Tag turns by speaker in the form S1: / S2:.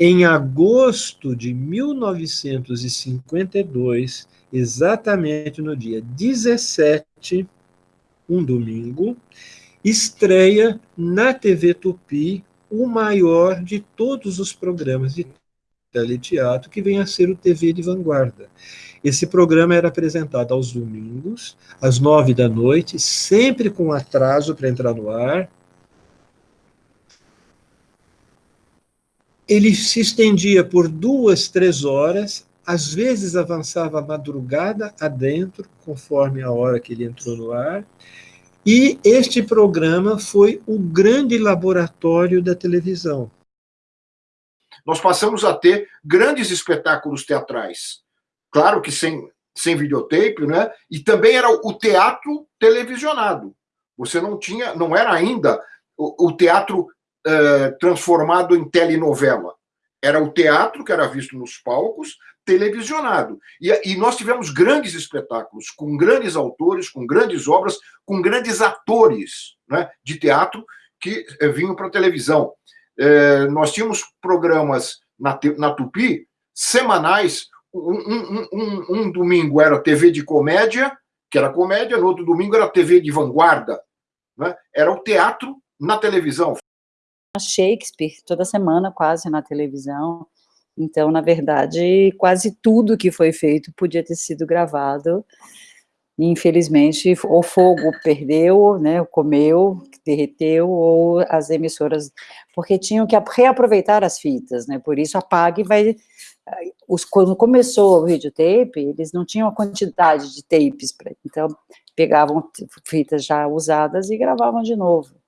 S1: Em agosto de 1952, exatamente no dia 17, um domingo, estreia na TV Tupi o maior de todos os programas de teleteatro, que vem a ser o TV de Vanguarda. Esse programa era apresentado aos domingos, às nove da noite, sempre com atraso para entrar no ar. Ele se estendia por duas, três horas, às vezes avançava a madrugada adentro, conforme a hora que ele entrou no ar, e este programa foi o grande laboratório da televisão.
S2: Nós passamos a ter grandes espetáculos teatrais. Claro que sem, sem videotape, né? E também era o teatro televisionado. Você não tinha, não era ainda o, o teatro eh, transformado em telenovela. Era o teatro que era visto nos palcos, televisionado. E, e, nós tivemos grandes espetáculos, com grandes autores, com grandes obras, com grandes atores né, de teatro que eh, vinham para a televisão. É, nós tínhamos programas na, na Tupi, semanais, um, um, um, um, domingo era TV de comédia, que era comédia, no outro domingo era TV de vanguarda. Né? Era o teatro na televisão.
S3: Shakespeare, toda semana quase na televisão, então, na verdade, quase tudo que foi feito podia ter sido gravado. Infelizmente, o fogo perdeu, né, comeu, derreteu, ou as emissoras, porque tinham que reaproveitar as fitas, né, por isso a PAG vai, os, quando começou o videotape, eles não tinham a quantidade de tapes, pra, então pegavam fitas já usadas e gravavam de novo.